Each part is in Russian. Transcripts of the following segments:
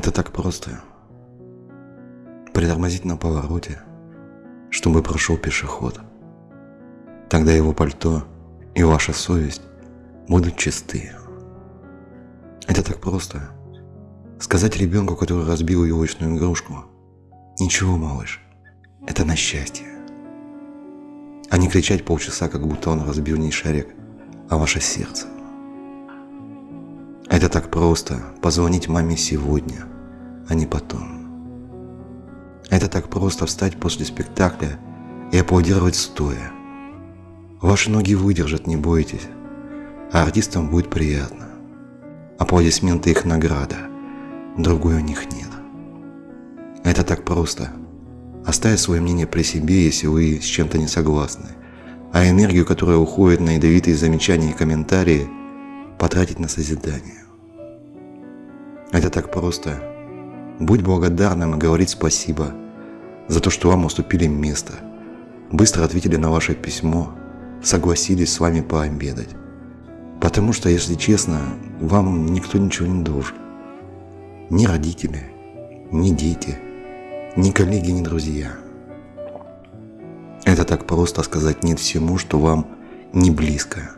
Это так просто. Притормозить на повороте, чтобы прошел пешеход. Тогда его пальто и ваша совесть будут чисты. Это так просто. Сказать ребенку, который разбил елочную игрушку, «Ничего, малыш, это на счастье». А не кричать полчаса, как будто он разбил не шарик, а ваше сердце. Это так просто – позвонить маме сегодня, а не потом. Это так просто встать после спектакля и аплодировать стоя. Ваши ноги выдержат, не бойтесь, а артистам будет приятно. Аплодисменты их награда, другой у них нет. Это так просто. Оставить свое мнение при себе, если вы с чем-то не согласны, а энергию, которая уходит на ядовитые замечания и комментарии, потратить на созидание. Это так просто. Будь благодарным и говорить спасибо за то, что вам уступили место, быстро ответили на ваше письмо, согласились с вами пообедать. Потому что, если честно, вам никто ничего не должен. Ни родители, ни дети, ни коллеги, ни друзья. Это так просто сказать нет всему, что вам не близко.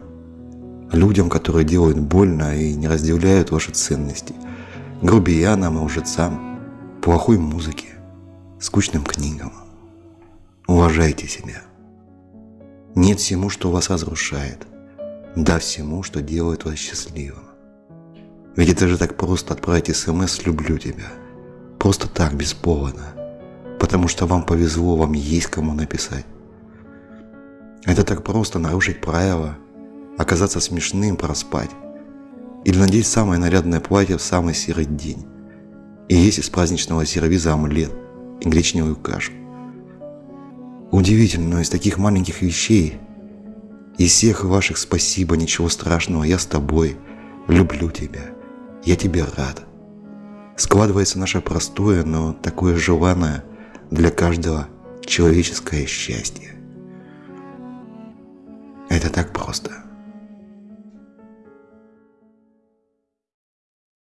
Людям, которые делают больно и не разделяют ваши ценности. Грубиянам и лжецам, плохой музыке, скучным книгам. Уважайте себя. Нет всему, что вас разрушает. Да всему, что делает вас счастливым. Ведь это же так просто отправить смс «люблю тебя». Просто так, без повода. Потому что вам повезло, вам есть кому написать. Это так просто нарушить правила, оказаться смешным, проспать. Или надеть самое нарядное платье в самый серый день. И есть из праздничного сервиза омлет и гречневую кашу. Удивительно, но из таких маленьких вещей, из всех ваших спасибо, ничего страшного, я с тобой, люблю тебя, я тебе рад. Складывается наше простое, но такое желанное для каждого человеческое счастье. Это так просто.